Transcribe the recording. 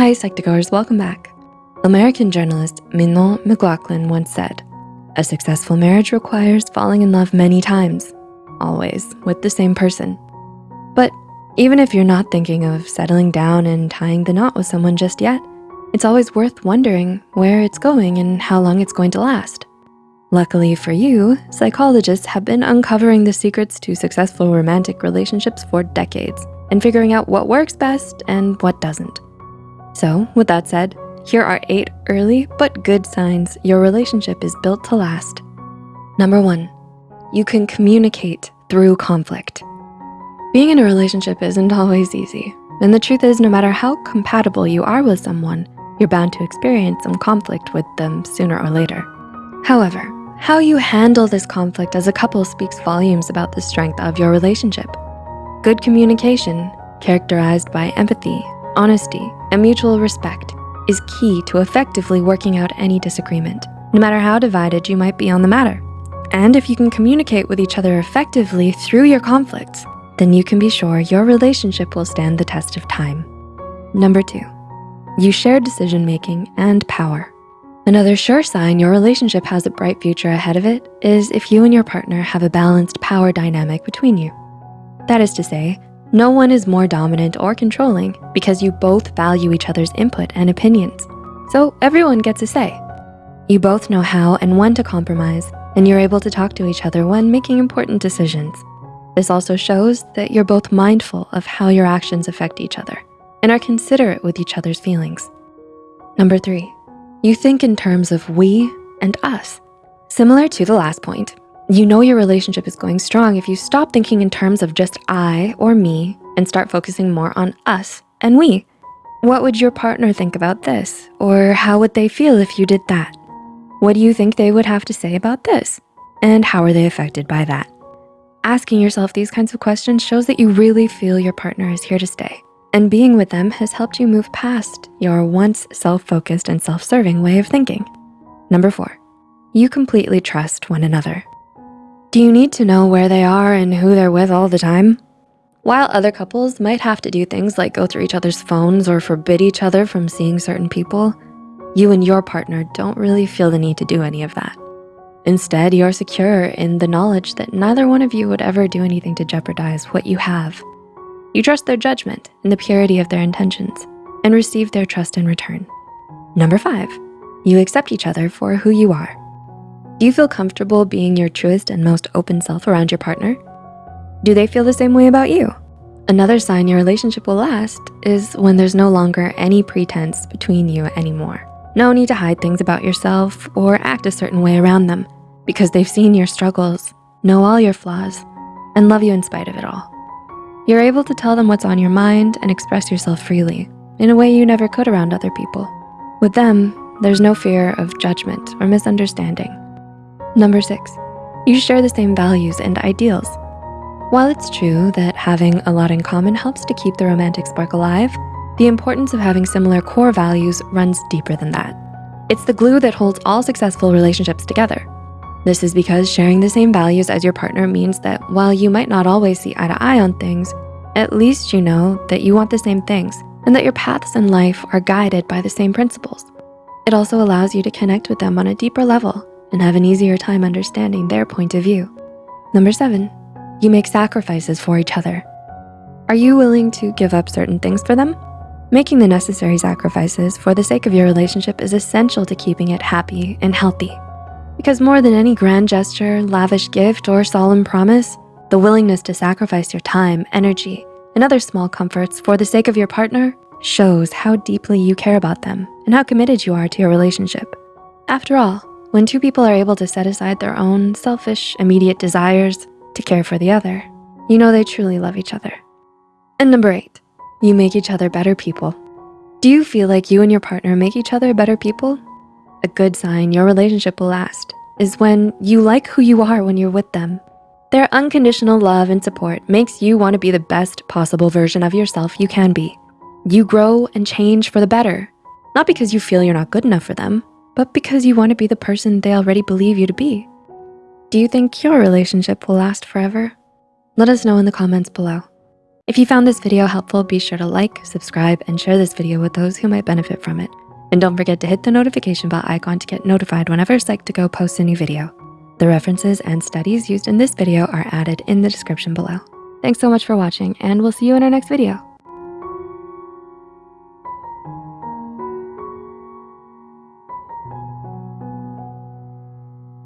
Hi, Psych2Goers, welcome back. American journalist Mignon McLaughlin once said, a successful marriage requires falling in love many times, always with the same person. But even if you're not thinking of settling down and tying the knot with someone just yet, it's always worth wondering where it's going and how long it's going to last. Luckily for you, psychologists have been uncovering the secrets to successful romantic relationships for decades and figuring out what works best and what doesn't. So with that said, here are eight early but good signs your relationship is built to last. Number one, you can communicate through conflict. Being in a relationship isn't always easy. And the truth is no matter how compatible you are with someone, you're bound to experience some conflict with them sooner or later. However, how you handle this conflict as a couple speaks volumes about the strength of your relationship. Good communication, characterized by empathy, honesty, and mutual respect is key to effectively working out any disagreement, no matter how divided you might be on the matter. And if you can communicate with each other effectively through your conflicts, then you can be sure your relationship will stand the test of time. Number two, you share decision-making and power. Another sure sign your relationship has a bright future ahead of it is if you and your partner have a balanced power dynamic between you. That is to say, no one is more dominant or controlling because you both value each other's input and opinions. So everyone gets a say. You both know how and when to compromise and you're able to talk to each other when making important decisions. This also shows that you're both mindful of how your actions affect each other and are considerate with each other's feelings. Number three, you think in terms of we and us. Similar to the last point, you know your relationship is going strong if you stop thinking in terms of just I or me and start focusing more on us and we. What would your partner think about this? Or how would they feel if you did that? What do you think they would have to say about this? And how are they affected by that? Asking yourself these kinds of questions shows that you really feel your partner is here to stay and being with them has helped you move past your once self-focused and self-serving way of thinking. Number four, you completely trust one another. Do you need to know where they are and who they're with all the time? While other couples might have to do things like go through each other's phones or forbid each other from seeing certain people, you and your partner don't really feel the need to do any of that. Instead, you're secure in the knowledge that neither one of you would ever do anything to jeopardize what you have you trust their judgment and the purity of their intentions and receive their trust in return. Number five, you accept each other for who you are. Do you feel comfortable being your truest and most open self around your partner? Do they feel the same way about you? Another sign your relationship will last is when there's no longer any pretense between you anymore. No need to hide things about yourself or act a certain way around them because they've seen your struggles, know all your flaws, and love you in spite of it all. You're able to tell them what's on your mind and express yourself freely in a way you never could around other people. With them, there's no fear of judgment or misunderstanding. Number six, you share the same values and ideals. While it's true that having a lot in common helps to keep the romantic spark alive, the importance of having similar core values runs deeper than that. It's the glue that holds all successful relationships together. This is because sharing the same values as your partner means that while you might not always see eye to eye on things, at least you know that you want the same things and that your paths in life are guided by the same principles. It also allows you to connect with them on a deeper level and have an easier time understanding their point of view. Number seven, you make sacrifices for each other. Are you willing to give up certain things for them? Making the necessary sacrifices for the sake of your relationship is essential to keeping it happy and healthy. Because more than any grand gesture, lavish gift, or solemn promise, the willingness to sacrifice your time, energy, and other small comforts for the sake of your partner shows how deeply you care about them and how committed you are to your relationship. After all, when two people are able to set aside their own selfish, immediate desires to care for the other, you know they truly love each other. And number eight, you make each other better people. Do you feel like you and your partner make each other better people? A good sign your relationship will last is when you like who you are when you're with them. Their unconditional love and support makes you wanna be the best possible version of yourself you can be. You grow and change for the better, not because you feel you're not good enough for them, but because you wanna be the person they already believe you to be. Do you think your relationship will last forever? Let us know in the comments below. If you found this video helpful, be sure to like, subscribe, and share this video with those who might benefit from it. And don't forget to hit the notification bell icon to get notified whenever Psych2Go posts a new video. The references and studies used in this video are added in the description below. Thanks so much for watching and we'll see you in our next video.